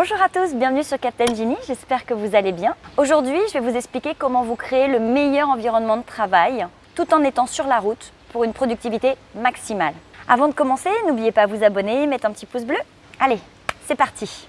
Bonjour à tous, bienvenue sur Captain Genie, j'espère que vous allez bien. Aujourd'hui, je vais vous expliquer comment vous créer le meilleur environnement de travail tout en étant sur la route pour une productivité maximale. Avant de commencer, n'oubliez pas de vous abonner, mettre un petit pouce bleu. Allez, c'est parti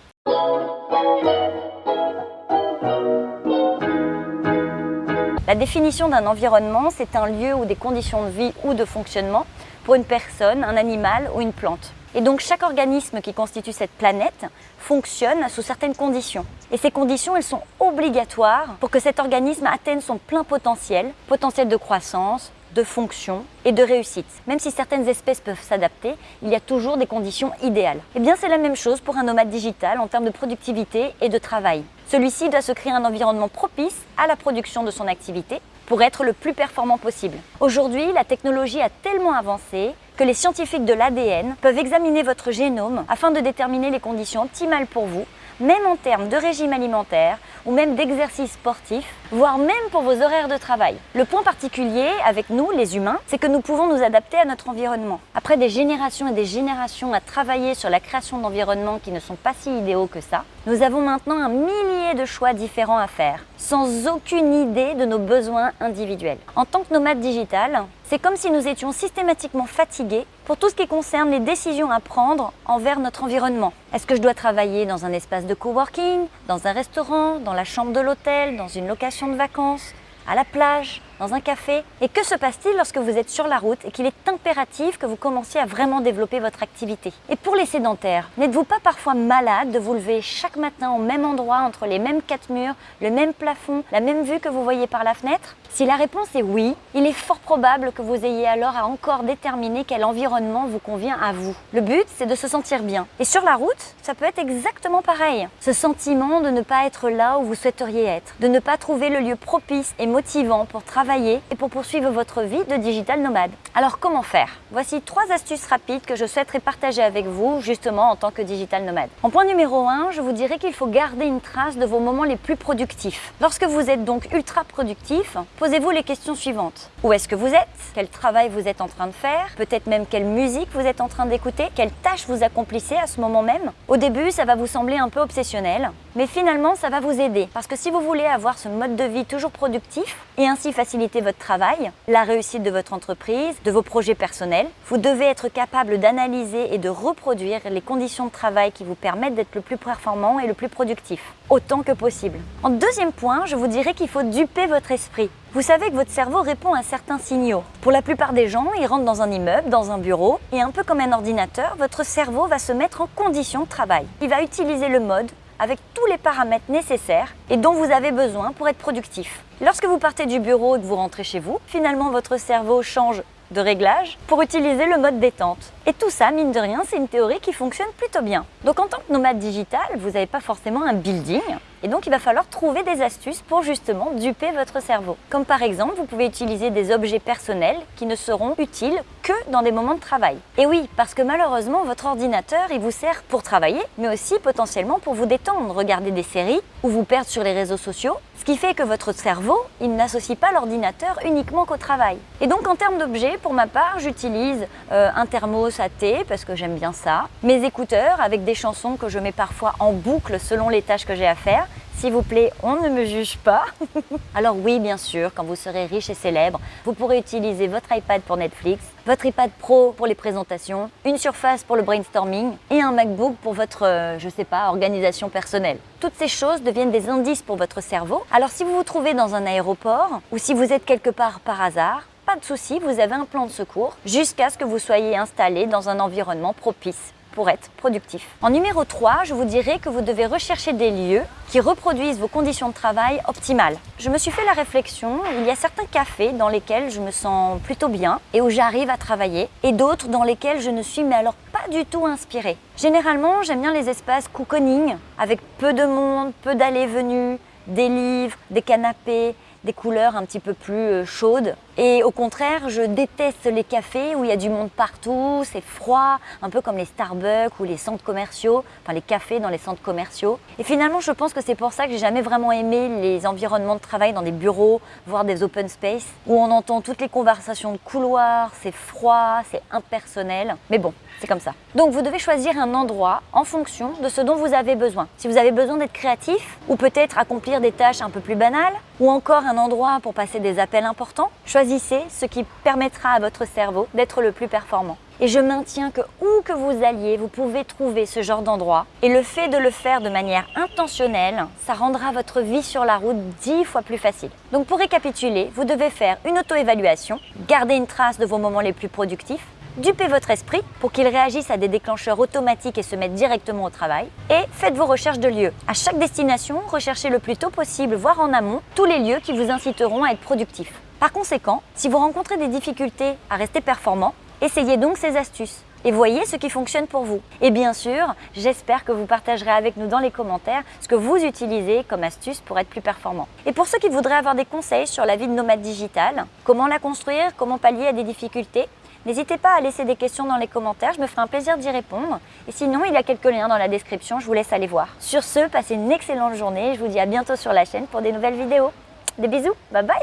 La définition d'un environnement, c'est un lieu ou des conditions de vie ou de fonctionnement pour une personne, un animal ou une plante. Et donc chaque organisme qui constitue cette planète fonctionne sous certaines conditions. Et ces conditions, elles sont obligatoires pour que cet organisme atteigne son plein potentiel, potentiel de croissance, de fonction et de réussite. Même si certaines espèces peuvent s'adapter, il y a toujours des conditions idéales. Et eh bien c'est la même chose pour un nomade digital en termes de productivité et de travail. Celui-ci doit se créer un environnement propice à la production de son activité pour être le plus performant possible. Aujourd'hui, la technologie a tellement avancé que les scientifiques de l'ADN peuvent examiner votre génome afin de déterminer les conditions optimales pour vous, même en termes de régime alimentaire ou même d'exercice sportif, voire même pour vos horaires de travail. Le point particulier avec nous, les humains, c'est que nous pouvons nous adapter à notre environnement. Après des générations et des générations à travailler sur la création d'environnements qui ne sont pas si idéaux que ça, nous avons maintenant un millier de choix différents à faire, sans aucune idée de nos besoins individuels. En tant que nomade digital, c'est comme si nous étions systématiquement fatigués pour tout ce qui concerne les décisions à prendre envers notre environnement. Est-ce que je dois travailler dans un espace de coworking, dans un restaurant, dans la chambre de l'hôtel, dans une location de vacances, à la plage, dans un café? Et que se passe-t-il lorsque vous êtes sur la route et qu'il est impératif que vous commenciez à vraiment développer votre activité? Et pour les sédentaires, n'êtes-vous pas parfois malade de vous lever chaque matin au même endroit, entre les mêmes quatre murs, le même plafond, la même vue que vous voyez par la fenêtre? Si la réponse est oui, il est fort probable que vous ayez alors à encore déterminer quel environnement vous convient à vous. Le but, c'est de se sentir bien. Et sur la route, ça peut être exactement pareil. Ce sentiment de ne pas être là où vous souhaiteriez être, de ne pas trouver le lieu propice et motivant pour travailler et pour poursuivre votre vie de digital nomade. Alors comment faire? Voici trois astuces rapides que je souhaiterais partager avec vous justement en tant que digital nomade. En point numéro 1, je vous dirais qu'il faut garder une trace de vos moments les plus productifs. Lorsque vous êtes donc ultra productif, posez-vous les questions suivantes. Où est-ce que vous êtes? Quel travail vous êtes en train de faire? Peut-être même quelle musique vous êtes en train d'écouter? Quelle tâche vous accomplissez à ce moment même? Au début, ça va vous sembler un peu obsessionnel, mais finalement, ça va vous aider. Parce que si vous voulez avoir ce mode de vie toujours productif et ainsi faciliter votre travail, la réussite de votre entreprise, de vos projets personnels. Vous devez être capable d'analyser et de reproduire les conditions de travail qui vous permettent d'être le plus performant et le plus productif, autant que possible. En deuxième point, je vous dirais qu'il faut duper votre esprit. Vous savez que votre cerveau répond à certains signaux. Pour la plupart des gens, ils rentrent dans un immeuble, dans un bureau, et un peu comme un ordinateur, votre cerveau va se mettre en condition de travail. Il va utiliser le mode avec tous les paramètres nécessaires et dont vous avez besoin pour être productif. Lorsque vous partez du bureau et que vous rentrez chez vous, finalement votre cerveau change de réglage pour utiliser le mode détente. Et tout ça, mine de rien, c'est une théorie qui fonctionne plutôt bien. Donc en tant que nomade digital, vous n'avez pas forcément un building, et donc il va falloir trouver des astuces pour justement duper votre cerveau. Comme par exemple, vous pouvez utiliser des objets personnels qui ne seront utiles que dans des moments de travail. Et oui, parce que malheureusement, votre ordinateur, il vous sert pour travailler, mais aussi potentiellement pour vous détendre, regarder des séries ou vous perdre sur les réseaux sociaux, ce qui fait que votre cerveau, il n'associe pas l'ordinateur uniquement qu'au travail. Et donc en termes d'objets, pour ma part, j'utilise euh, un thermos parce que j'aime bien ça, mes écouteurs avec des chansons que je mets parfois en boucle selon les tâches que j'ai à faire, s'il vous plaît, on ne me juge pas. Alors oui, bien sûr, quand vous serez riche et célèbre, vous pourrez utiliser votre iPad pour Netflix, votre iPad Pro pour les présentations, une Surface pour le brainstorming et un MacBook pour votre, euh, je sais pas, organisation personnelle. Toutes ces choses deviennent des indices pour votre cerveau. Alors si vous vous trouvez dans un aéroport ou si vous êtes quelque part par hasard, pas de souci, vous avez un plan de secours jusqu'à ce que vous soyez installé dans un environnement propice pour être productif. En numéro 3, je vous dirais que vous devez rechercher des lieux qui reproduisent vos conditions de travail optimales. Je me suis fait la réflexion, il y a certains cafés dans lesquels je me sens plutôt bien et où j'arrive à travailler et d'autres dans lesquels je ne suis mais alors pas du tout inspirée. Généralement, j'aime bien les espaces cocooning avec peu de monde, peu d'allées-venues, des livres, des canapés, des couleurs un petit peu plus euh, chaudes. Et au contraire, je déteste les cafés où il y a du monde partout, c'est froid, un peu comme les Starbucks ou les centres commerciaux, enfin les cafés dans les centres commerciaux. Et finalement, je pense que c'est pour ça que j'ai jamais vraiment aimé les environnements de travail dans des bureaux, voire des open space, où on entend toutes les conversations de couloir, c'est froid, c'est impersonnel. Mais bon, c'est comme ça. Donc vous devez choisir un endroit en fonction de ce dont vous avez besoin. Si vous avez besoin d'être créatif, ou peut-être accomplir des tâches un peu plus banales, ou encore un endroit pour passer des appels importants, choisissez ce qui permettra à votre cerveau d'être le plus performant. Et je maintiens que où que vous alliez, vous pouvez trouver ce genre d'endroit. Et le fait de le faire de manière intentionnelle, ça rendra votre vie sur la route dix fois plus facile. Donc pour récapituler, vous devez faire une auto-évaluation, garder une trace de vos moments les plus productifs, Dupez votre esprit pour qu'il réagisse à des déclencheurs automatiques et se mette directement au travail. Et faites vos recherches de lieux. À chaque destination, recherchez le plus tôt possible, voire en amont, tous les lieux qui vous inciteront à être productif. Par conséquent, si vous rencontrez des difficultés à rester performant, essayez donc ces astuces et voyez ce qui fonctionne pour vous. Et bien sûr, j'espère que vous partagerez avec nous dans les commentaires ce que vous utilisez comme astuce pour être plus performant. Et pour ceux qui voudraient avoir des conseils sur la vie de nomade digital, comment la construire, comment pallier à des difficultés, N'hésitez pas à laisser des questions dans les commentaires, je me ferai un plaisir d'y répondre. Et sinon, il y a quelques liens dans la description, je vous laisse aller voir. Sur ce, passez une excellente journée je vous dis à bientôt sur la chaîne pour des nouvelles vidéos. Des bisous, bye bye